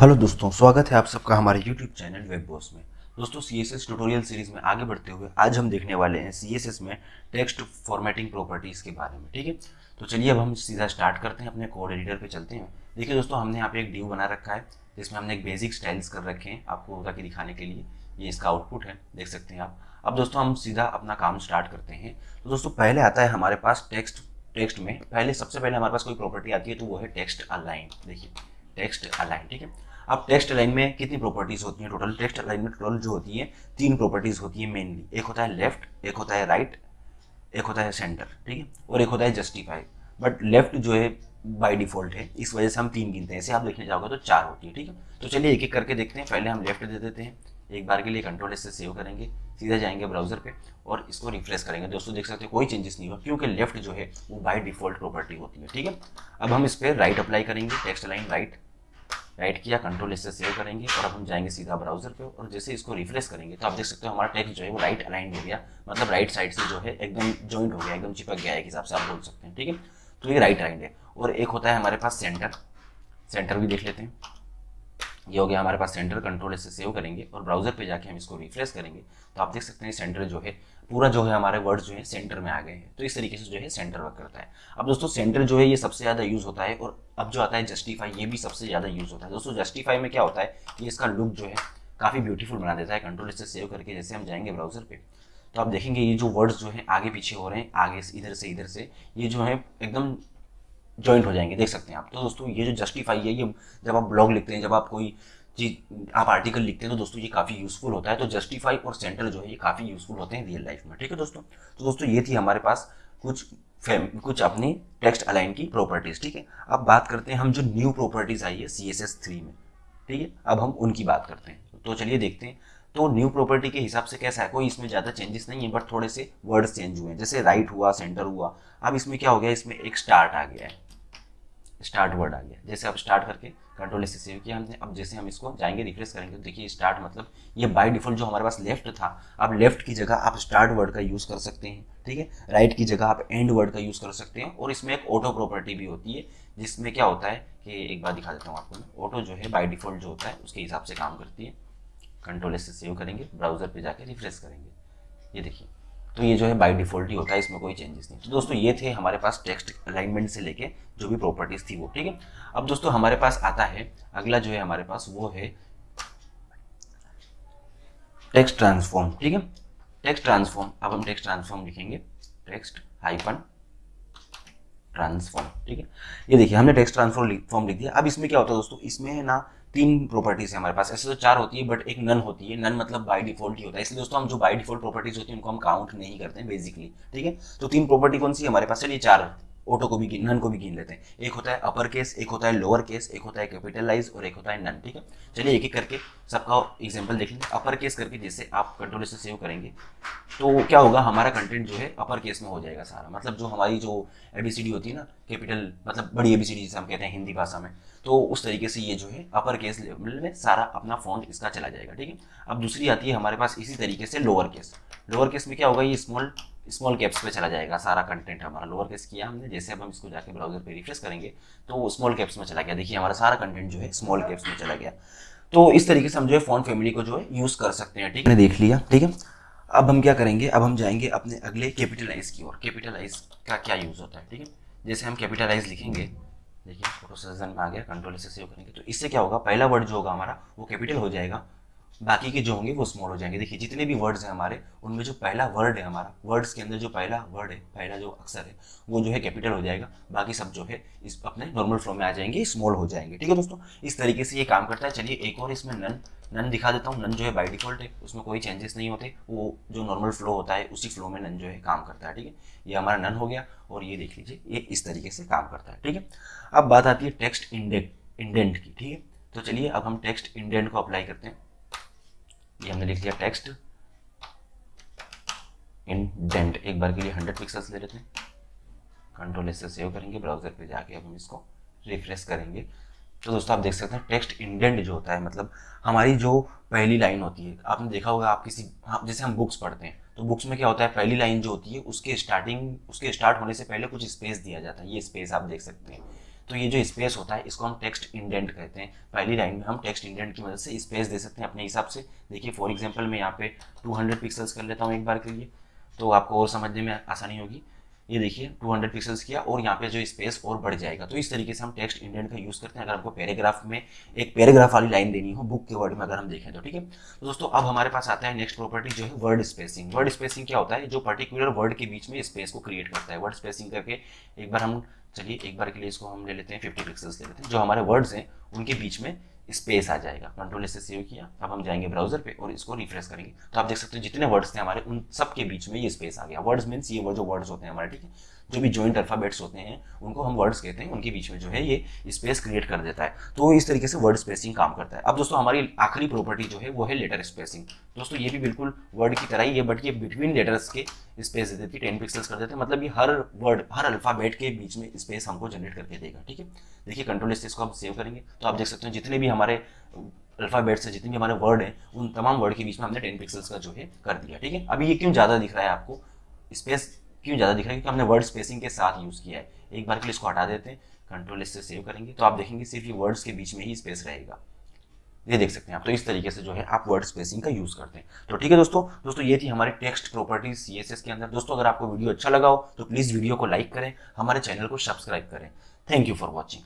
Hello दोस्तों, स्वागत है आप सबका हमारे यूट्यूब चैनल वेब बॉस में। दोस्तों C S S tutorial series में आगे बढ़ते हुए आज हम देखने वाले हैं सी एस एस में टेक्स्ट फॉर्मेटिंग प्रॉपर्टीज़ के बारे में, ठीक है? तो चलिए अब हम सीधा स्टार्ट करते हैं, अपने कोड एडिटर पे चलते हैं। देखिए दोस्तों, हमने यहाँ पे एक ड्यू बना रखा है, जिसमें हमने एक बेसिक स्टाइल्स कर रखे हैं आपको ताकि दिखाने के लिए। ये इसका आउटपुट है, देख सकते हैं आप। अब दोस्तों, हम सीधा अपना काम स्टार्ट करते हैं। तो दोस्तों, पहले आता है हमारे पास टेक्स्ट टेक्स्ट में। पहले, सबसे पहले हमारे पास कोई प्रॉपर्टी आती है तो वो है टेक्स्ट अलाइन देखिए टेक्स्ट अलाइन, ठीक है? अब टेक्स्ट अलाइन में कितनी प्रॉपर्टीज़ होती हैं टोटल टेक्स्ट अलाइन में टोटल जो होती है, तीन प्रॉपर्टीज़ होती है मेनली एक होता है लेफ़्ट एक होता है राइट एक होता है सेंटर ठीक है? और एक होता है जस्टिफाई बट लेफ़्ट जो है बाय डिफ़ॉल्ट है। इस वजह से हम तीन गिनते हैं। ऐसे आप देखने जाओगे तो चार होती है, ठीक है? तो चलिए एक एक करके देखते हैं। पहले हम लेफ़्ट दे देते हैं। एक बार के लिए कंट्रोल से सेव करेंगे, सीधा जाएँगे ब्राउज़र पे और इसको रिफ्रेश करेंगे। दोस्तों, देख सकते हैं, कोई चेंजेस नहीं हुआ, क्योंकि लेफ़्ट जो है, वो बाय डिफ़ॉल्ट प्रॉपर्टी होती है, ठीक है? अब हम इस पर राइट अप्लाई करेंगे टेक्स्ट लाइन राइट राइट किया कंट्रोल इससे सेव करेंगे और अब हम जाएँगे सीधा ब्राउज़र पे और जैसे इसको रिफ्रेश करेंगे तो आप देख सकते हो हमारा टेक्स्ट जो है, वो राइट अलाइन हो गया मतलब राइट साइड से जो है, एकदम जॉइंट हो गया, एकदम चिपक गया एक हिसाब से आप बोल सकते हैं, ठीक है? तो ये राइट अलाइन है और एक होता है हमारे पास सेंटर सेंटर भी देख लेते हैं। ये हो गया हमारे पास सेंटर कंट्रोल इससे सेव करेंगे और ब्राउज़र पे जाके हम इसको रिफ्रेश करेंगे तो आप देख सकते हैं सेंटर जो है, पूरा जो है हमारे वर्ड जो है सेंटर में आ गए हैं। तो इस तरीके से जो है सेंटर वर्क करता है। अब दोस्तों सेंटर जो है ये सबसे ज़्यादा यूज़ होता है और अब जो आता है जस्टिफाई ये भी सबसे ज़्यादा यूज़ होता है। दोस्तों जस्टिफाई में क्या होता है कि इसका लुक जो है काफ़ी ब्यूटीफुल बना देता है कंट्रोल इससे सेव करके जैसे हम जाएँगे ब्राउज़र पे। तो आप देखेंगे ये जो वर्ड्स जो है आगे पीछे हो रहे हैं, आगे इधर से इधर से, ये जो है एकदम ज्वाइंट हो जाएँगे, देख सकते हैं आप। तो दोस्तों, ये जो जस्टिफाई है, ये जब आप ब्लॉग लिखते हैं, जब आप कोई चीज़, आप आर्टिकल लिखते हैं तो दोस्तों ये काफ़ी यूज़फुल होता है। तो जस्टिफाई और सेंटर जो है, ये काफ़ी यूज़फुल होते हैं रियल लाइफ में, ठीक है दोस्तों? तो दोस्तों, ये थी हमारे पास कुछ फेम कुछ अपनी टेक्स्ट अलाइन की प्रॉपर्टीज़ ठीक है? अब बात करते हैं हम जो न्यू प्रॉपर्टीज़ आई है सी एस एस थ्री में, ठीक है? अब हम उनकी बात करते हैं। तो चलिए देखते हैं। तो न्यू प्रॉपर्टी के हिसाब से कैसा है? कोई इसमें ज़्यादा चेंजेस नहीं है बट थोड़े से वर्ड्स चेंज हुए हैं। जैसे राइट हुआ सेंटर हुआ। अब इसमें क्या हो गया? इसमें एक स्टार्ट आ गया है। स्टार्ट वर्ड आ गया। जैसे आप स्टार्ट करके कंट्रोल से सेव किया हमने, अब जैसे हम इसको जाएँगे रिफ्रेश करेंगे तो देखिए स्टार्ट मतलब ये बाय डिफ़ॉल्ट जो हमारे पास लेफ़्ट था, अब लेफ़्ट की जगह आप स्टार्ट वर्ड का यूज़ कर सकते हैं, ठीक है? राइट की जगह आप एंड वर्ड का यूज़ कर सकते हैं, और इसमें एक ऑटो प्रॉपर्टी भी होती है, जिसमें क्या होता है कि एक बार दिखा देता हूँ आपको ऑटो जो है बाई डिफ़ॉल्ट जो होता है, उसके हिसाब से काम करती है। कंट्रोल से सेव करेंगे ब्राउज़र पर जाकर रिफ्रेश करेंगे। ये देखिए। तो ये जो है बाय डिफ़ॉल्ट ही होता है, इसमें कोई चेंजेस नहीं। तो दोस्तों, ये थे हमारे पास टेक्स्ट अलाइनमेंट से लेके जो भी प्रॉपर्टीज़ थी वो, ठीक है? अब दोस्तों, हमारे पास आता है, अगला जो है हमारे पास वो है टेक्स्ट ट्रांसफॉर्म ठीक है? टेक्स्ट ट्रांसफॉर्म अब हम टेक्स्ट ट्रांसफॉर्म लिखेंगे। टेक्स्ट हाइपन ट्रांसफॉर्म ठीक है? ये देखिए, हमने टेक्स्ट ट्रांसफॉर्म फॉर्म लिख दिया। अब इसमें क्या होता है दोस्तों? इसमें ना तीन प्रॉपर्टीज़ है हमारे पास। ऐसे तो चार होती है बट एक नन होती है। नन मतलब बाय डिफ़ॉल्ट ही होता है। इसलिए दोस्तों, हम जो बाय डिफ़ॉल्ट प्रॉपर्टीज़ होती है, उनको हम काउंट नहीं करते हैं बेसिकली ठीक है? तो तीन प्रॉपर्टी कौन सी हमारे पास? चलिए चार ऑटो को भी नन को भी गिन लेते हैं। एक होता है अपर केस एक होता है लोअर केस एक होता है कैपिटलाइज और एक होता है नन ठीक है? चलिए एक एक करके सबका एग्ज़ाम्पल देख लेंगे अपर केस करके जैसे आप कंट्रोल से सेव करेंगे तो क्या होगा? हमारा कंटेंट जो है अपर केस में हो जाएगा सारा। मतलब जो हमारी जो एबीसीडी होती है ना कैपिटल मतलब बड़ी एबीसीडी जिसे हम कहते हैं हिंदी भाषा में तो उस तरीके से ये जो है अपर केस लेवल में सारा अपना फॉन्ट इसका चला जाएगा, ठीक है? अब दूसरी आती है हमारे पास इसी तरीके से लोअर केस लोअर केस में क्या होगा? ये स्मॉल स्मॉल कैप्स पे चला जाएगा, सारा कंटेंट हमारा लोअर केस किया हमने, जैसे अब हम इसको जाके ब्राउज़र पे रिफ्रेश करेंगे तो वो स्मॉल कैप्स में चला गया। देखिए, हमारा सारा कंटेंट जो है स्मॉल कैप्स में चला गया। तो इस तरीके से हम जो है फ़ोन फैमिली को जो है यूज़ कर सकते हैं, ठीक है? देख लिया, ठीक है? अब हम क्या करेंगे? अब हम जाएँगे अपने अगले कैपिटलाइज की ओर। कैपिटलाइज का क्या यूज़ होता है, ठीक है? जैसे हम कैपिटलाइज लिखेंगे, देखिए प्रोसेसन में आ गया कंट्रोल से सेव करेंगे तो इससे क्या होगा? पहला वर्ड जो होगा हमारा, वो कैपिटल हो जाएगा। बाकी के जो होंगे वो स्मॉल हो जाएँगे। देखिए, जितने भी वर्ड्स हैं हमारे, उनमें जो पहला वर्ड है हमारा वर्ड्स के अंदर जो पहला वर्ड है, पहला जो अक्षर है, वो जो है कैपिटल हो जाएगा। बाकी सब जो है इस अपने नॉर्मल फ्लो में आ जाएँगे स्मॉल हो जाएँगे। ठीक है दोस्तों? इस तरीके से ये काम करता है। चलिए, एक और इसमें नन नन दिखा देता हूँ। नन जो है बाई डिफ़ॉल्ट है, उसमें कोई चेंजेस नहीं होते। वो जो नॉर्मल फ्लो होता है, उसी फ्लो में नन जो है काम करता है। ठीक है? ये हमारा नन हो गया और ये देख लीजिए, ये इस तरीके से काम करता है। ठीक है? अब बात आती है टेक्स्ट इंडेंट इंडेंट की। ठीक है? तो चलिए, अब हम टेक्स्ट इंडेंट को अप्लाई करते हैं। ये हमने लिख लिया टेक्स्ट इंडेंट एक बार के लिए हंड्रेड पिक्सल्स ले लेते हैं. कंट्रोल इससे सेव करेंगे ब्राउज़र पे जाके अब हम इसको रिफ्रेश करेंगे. तो दोस्तों, आप देख सकते हैं टेक्स्ट इंडेंट जो होता है मतलब हमारी जो पहली लाइन होती है, आपने देखा होगा, आप किसी आप जैसे हम बुक्स पढ़ते हैं तो बुक्स में क्या होता है, पहली लाइन जो होती है, उसके स्टार्टिंग उसके स्टार्ट होने से पहले कुछ स्पेस दिया जाता है. ये स्पेस आप देख सकते हैं. तो ये जो स्पेस होता है, इसको हम टेक्स्ट इंडेंट कहते हैं। पहली लाइन में हम टेक्स्ट इंडेंट की मदद से स्पेस दे सकते हैं अपने हिसाब से। देखिए फॉर एग्ज़ाम्पल मैं यहाँ पे 200 पिक्सल्स कर लेता हूँ एक बार के लिए तो आपको और समझने में आसानी होगी। ये देखिए 200 पिक्सल्स किया और यहाँ पे जो स्पेस और बढ़ जाएगा। तो इस तरीके से हम टेक्स्ट इंडेंट का यूज़ करते हैं। अगर हमको पैराग्राफ में एक पैराग्राफ वाली लाइन देनी हो बुक के वर्ड में अगर हम देखें तो ठीक है? तो दोस्तों, अब हमारे पास आता है नेक्स्ट प्रॉपर्टी जो है वर्ड स्पेसिंग वर्ड स्पेसिंग क्या होता है? जो पर्टिकुलर वर्ड के बीच में स्पेस को क्रिएट करता है। वर्ड स्पेसिंग करके एक बार हम चलिए एक बार के लिए इसको हम ले लेते हैं फिफ्टी पिक्सल्स ले लेते हैं। जो हमारे वर्ड्स हैं, उनके बीच में स्पेस आ जाएगा। कंट्रोल इससे सेव किया, अब हम जाएँगे ब्राउज़र पे और इसको रिफ्रेश करेंगे। तो आप देख सकते हो जितने वर्ड्स थे हमारे, उन सब के बीच में ये स्पेस आ गया। वर्ड्स मीन्स ये वो जो वर्ड्स होते हैं हमारे, ठीक है? जो भी जॉइंट अल्फाबेट्स होते हैं, उनको हम वर्ड्स कहते हैं, उनके बीच में जो है ये स्पेस क्रिएट कर देता है। तो इस तरीके से वर्ड स्पेसिंग काम करता है। अब दोस्तों, हमारी आखिरी प्रॉपर्टी जो है वो है लेटर स्पेसिंग दोस्तों, ये भी बिल्कुल वर्ड की तरह ही है बट ये बिटवीन लेटर्स के स्पेस दे देती है टेन पिक्सल्स कर देते हैं मतलब ये हर वर्ड हर अल्फ़ाबेट के बीच में स्पेस हमको जनरेट करके देगा, ठीक है? देखिए कंट्रोल से इसको हम सेव करेंगे। तो आप देख सकते हैं, जितने भी हमारे अल्फ़ाबेट्स से जितने भी हमारे वर्ड हैं, उन तमाम वर्ड के बीच में हमने टेन पिक्सल्स का जो है कर दिया, ठीक है? अभी ये क्यों ज़्यादा दिख रहा है आपको? स्पेस क्यों ज़्यादा दिख? रहा है क्योंकि हमने वर्ड स्पेसिंग के साथ यूज़ किया है। एक बार के लिए इसको हटा देते हैं कंट्रोल इससे सेव करेंगे तो आप देखेंगे सिर्फ़ ये वर्ड्स के बीच में ही स्पेस रहेगा। ये देख सकते हैं आप तो इस तरीके से जो है आप वर्ड स्पेसिंग का यूज़ करते हैं। तो ठीक है दोस्तों दोस्तों ये थी हमारे टेक्स्ट प्रॉपर्टीज़ सीएसएस के अंदर। दोस्तों, अगर आपको वीडियो अच्छा लगा हो तो प्लीज़ वीडियो को लाइक करें, हमारे चैनल को सब्सक्राइब करें। Thank you for watching